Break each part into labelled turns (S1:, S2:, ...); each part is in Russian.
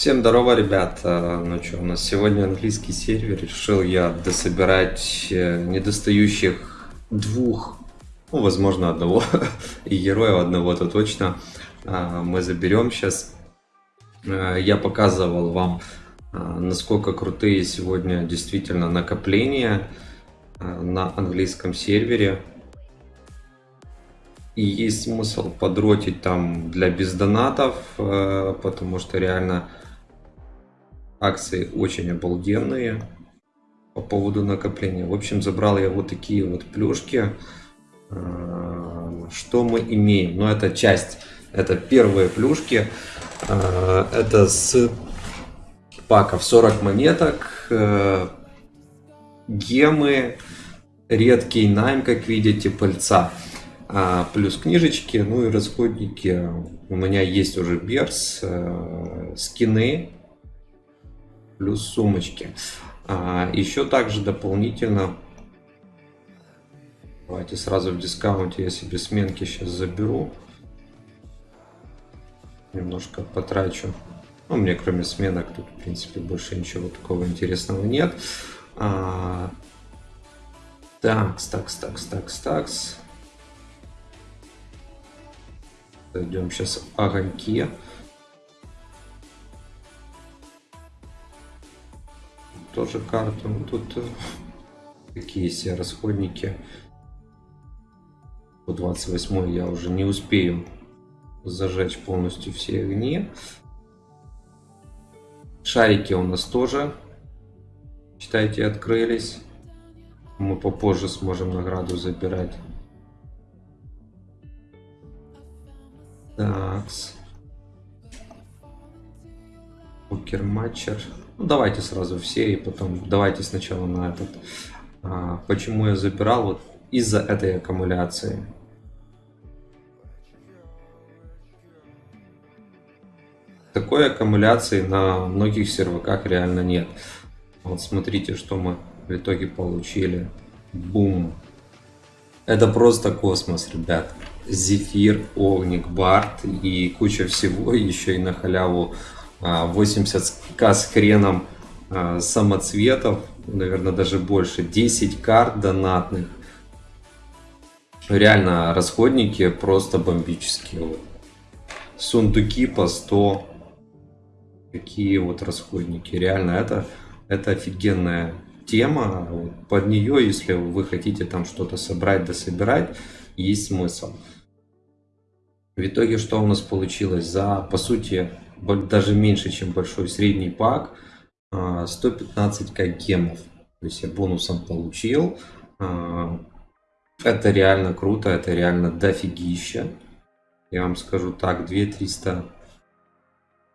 S1: Всем здорово, ребят. А, Ну что, у нас сегодня английский сервер. Решил я дособирать э, недостающих двух, ну, возможно, одного и героя одного-то точно. А, Мы заберем сейчас. Я показывал вам, а, насколько крутые сегодня действительно накопления а, на английском сервере. И есть смысл подротить там для бездонатов, э, потому что реально акции очень обалденные по поводу накопления. В общем, забрал я вот такие вот плюшки. Э, что мы имеем? Ну, это часть, это первые плюшки. Э, это с паков 40 монеток, гемы, редкий найм, как видите, пыльца. А, плюс книжечки, ну и расходники. У меня есть уже берс, э, скины, плюс сумочки. А, еще также дополнительно, давайте сразу в дискаунте я себе сменки сейчас заберу. Немножко потрачу. Ну, мне кроме сменок тут, в принципе, больше ничего такого интересного нет. А, такс, такс, такс, такс, такс. Зайдем сейчас в огоньки. Тоже карту. Ну, тут такие э, все расходники. По 28 я уже не успею зажечь полностью все огни. Шарики у нас тоже, считайте, открылись. Мы попозже сможем награду забирать. Такс. Покер матчер. Ну, давайте сразу все и потом давайте сначала на этот. А, почему я забирал? Вот из-за этой аккумуляции. Такой аккумуляции на многих серваках реально нет. Вот смотрите, что мы в итоге получили. Бум. Это просто космос, ребят. Зефир, Огник, Барт и куча всего, еще и на халяву 80к а, с хреном а, самоцветов, наверное, даже больше, 10 карт донатных. Реально, расходники просто бомбические. Сундуки по 100. Какие вот расходники. Реально, это, это офигенная тема. Под нее, если вы хотите там что-то собрать, дособирать, есть смысл. В итоге что у нас получилось? За, по сути, даже меньше, чем большой средний пак, 115к а, гемов. То есть я бонусом получил. А, это реально круто, это реально дофигища. Я вам скажу так, 2300,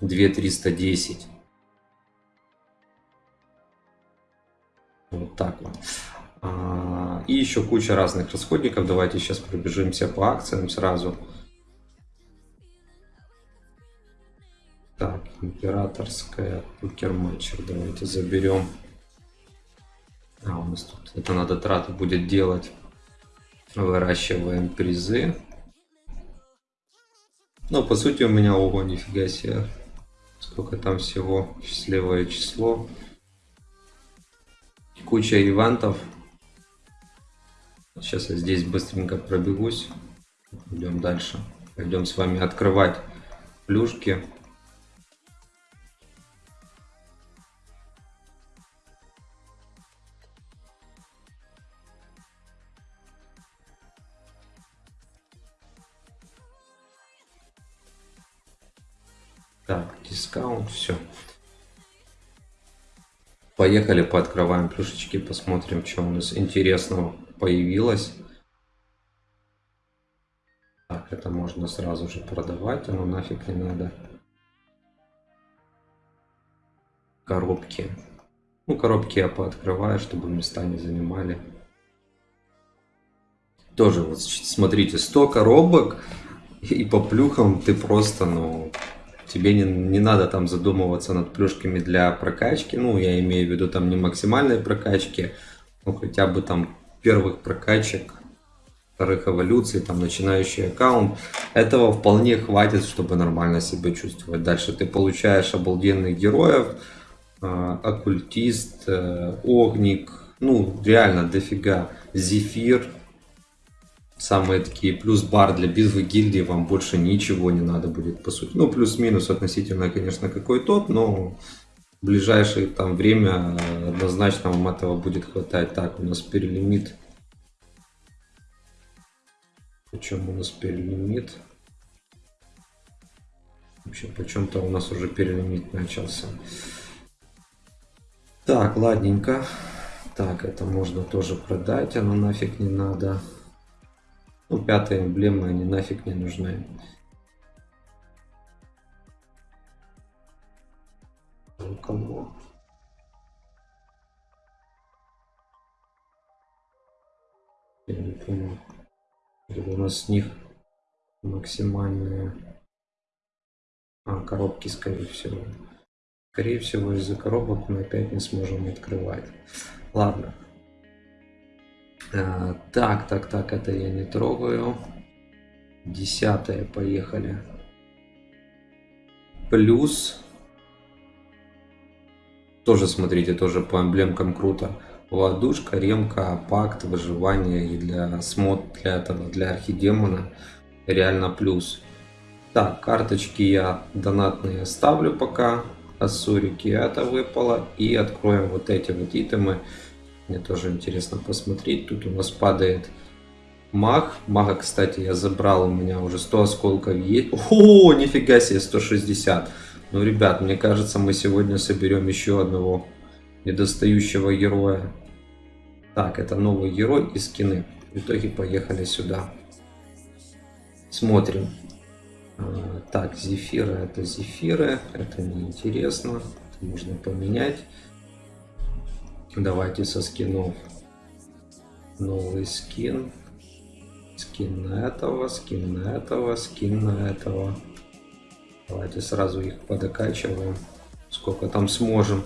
S1: 2310. Вот так вот. А, и еще куча разных расходников. Давайте сейчас пробежимся по акциям сразу. Императорская покер-матчер. Давайте заберем. А, у нас тут это надо трату будет делать. Выращиваем призы. Ну, по сути, у меня, ого, нифига себе. Сколько там всего. Счастливое число. Куча ивентов. Сейчас я здесь быстренько пробегусь. Идем дальше. Пойдем с вами открывать плюшки. Так, дискаунт, все. Поехали, пооткрываем плюшечки, посмотрим, что у нас интересного появилось. Так, это можно сразу же продавать, оно нафиг не надо. Коробки. Ну, коробки я пооткрываю, чтобы места не занимали. Тоже вот смотрите, 100 коробок, и по плюхам ты просто, ну, тебе не, не надо там задумываться над плюшками для прокачки. Ну, я имею в виду там не максимальной прокачки, ну, хотя бы там первых прокачек вторых эволюций, там начинающий аккаунт. Этого вполне хватит, чтобы нормально себя чувствовать. Дальше ты получаешь обалденных героев, э, оккультист, э, огник, ну реально дофига, зефир, самые такие плюс бар для битвы гильдии вам больше ничего не надо будет по сути. Ну плюс-минус относительно, конечно, какой топ, но в ближайшее там время однозначно вам этого будет хватать. Так, у нас перелимит. Почему у нас перелимит? Вообще, почем-то у нас уже перелимит начался. Так, ладненько. Так, это можно тоже продать, оно нафиг не надо. Ну, пятая эмблема, они нафиг не нужны. Кому? Я не понял. У нас с них максимальные... А, коробки, скорее всего. Скорее всего, из-за коробок мы опять не сможем открывать. Ладно. А, так, так, так, это я не трогаю. Десятое, поехали. Плюс. Тоже, смотрите, тоже по эмблемкам круто. Ладушка, ремка, пакт, выживание и для смот, для этого, для архидемона реально плюс. Так, карточки я донатные оставлю пока. Ассурики это выпало. И откроем вот эти вот итемы. Мне тоже интересно посмотреть. Тут у нас падает маг. Мага, кстати, я забрал. У меня уже 100 осколков есть. О, нифига себе, 160. Ну, ребят, мне кажется, мы сегодня соберем еще одного недостающего героя. Так, это новый герой и скины. В итоге поехали сюда. Смотрим. А, так, зефиры это зефиры. Это неинтересно. Это можно поменять. Давайте со скинов. Новый скин. Скин этого, скин этого, скин этого. Давайте сразу их подокачиваем. Сколько там сможем.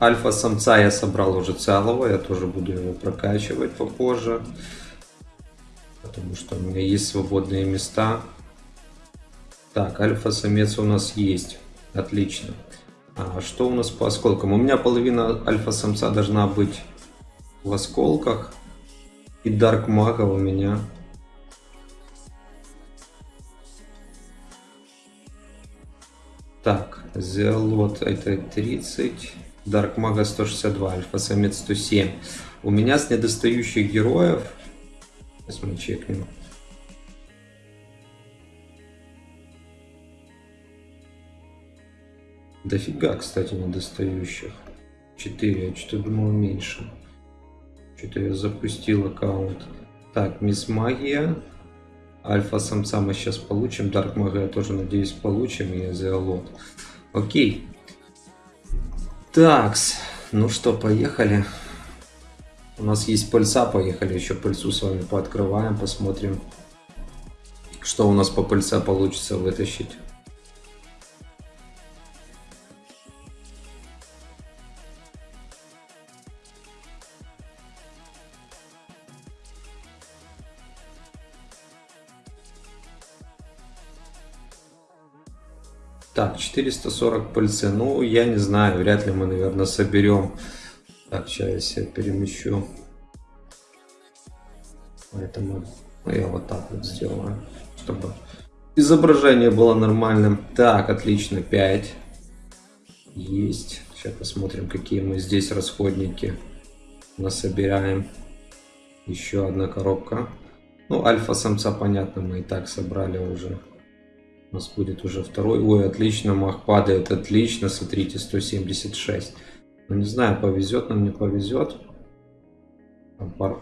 S1: Альфа-самца я собрал уже целого, я тоже буду его прокачивать попозже. Потому что у меня есть свободные места. Так, альфа-самец у нас есть. Отлично. А что у нас по осколкам? У меня половина альфа-самца должна быть в осколках. И дарк мага у меня. Так, зелот это 30. Дарк мага 162, альфа-самец 107. У меня с недостающих героев... Сейчас мы чекнем. Дофига, кстати, недостающих. 4, я что-то думал меньше. Что-то я запустил аккаунт. Так, Мисс Магия. Альфа-самца мы сейчас получим. Дарк Мага я тоже надеюсь получим. И Зеолот. Окей. Такс. Ну что, поехали. У нас есть пыльца, поехали еще пыльцу с вами пооткрываем, посмотрим, что у нас по пыльце получится вытащить. Так, 440 пыльцы. Ну, я не знаю, вряд ли мы, наверное, соберем. Так, сейчас я перемещу. Поэтому я вот так вот сделаю, чтобы изображение было нормальным. Так, отлично, 5. Есть. Сейчас посмотрим, какие мы здесь расходники насобираем. Еще одна коробка. Ну, альфа-самца, понятно, мы и так собрали уже. У нас будет уже второй. Ой, отлично, мах падает, отлично. Смотрите, 176. Ну, не знаю, повезет нам, не повезет.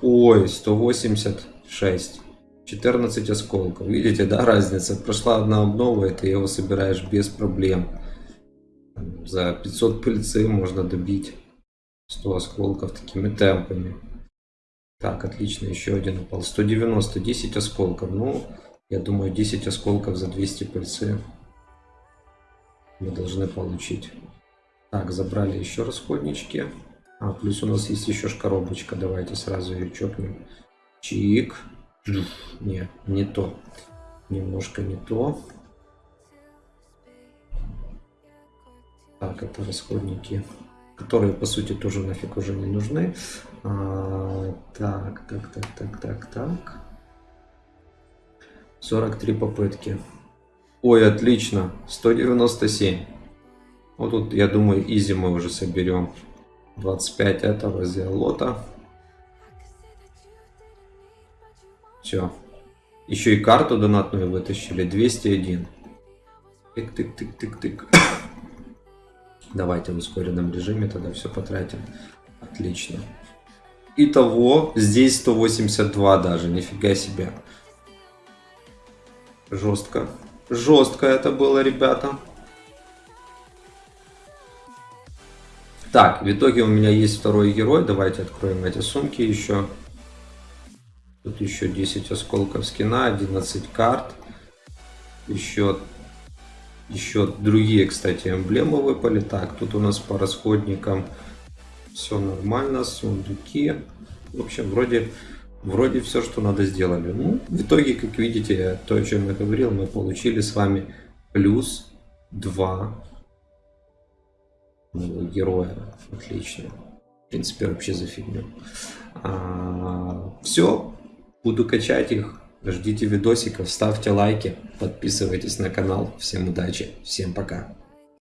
S1: Ой, 186. 14 осколков. Видите, да, разница? Прошла одна обнова, и ты его собираешь без проблем. За 500 пыльцы можно добить 100 осколков такими темпами. Так, отлично, еще один упал. 190, 10 осколков. Ну, я думаю, 10 осколков за 200 пыльцы мы должны получить. Так, забрали еще расходнички. А, плюс у нас есть еще ж коробочка. Давайте сразу ее чокнем. Чик. Не, не то. Немножко не то. Так, это расходники, которые, по сути, тоже нафиг уже не нужны. А, так, так, так, так, так, так. 43 попытки. Ой, отлично. 197. Вот тут, я думаю, изи мы уже соберем. 25 этого зелота. Все. Еще и карту донатную вытащили. 201. Тык-тык-тык-тык-тык. Давайте в ускоренном режиме тогда все потратим. Отлично. Итого, здесь 182 даже, нифига себе. Жестко. Жестко это было, ребята. Так, в итоге у меня есть второй герой. Давайте откроем эти сумки еще. Тут еще 10 осколков скина, 11 карт. Еще, еще другие, кстати, эмблемы выпали. Так, тут у нас по расходникам все нормально. Сундуки. В общем, вроде, вроде все, что надо, сделали. Ну, в итоге, как видите, то, о чем я говорил, мы получили с вами плюс 2 героя. Отлично. В принципе, вообще за фигню. А, все. Буду качать их. Ждите видосиков, ставьте лайки, подписывайтесь на канал. Всем удачи, всем пока.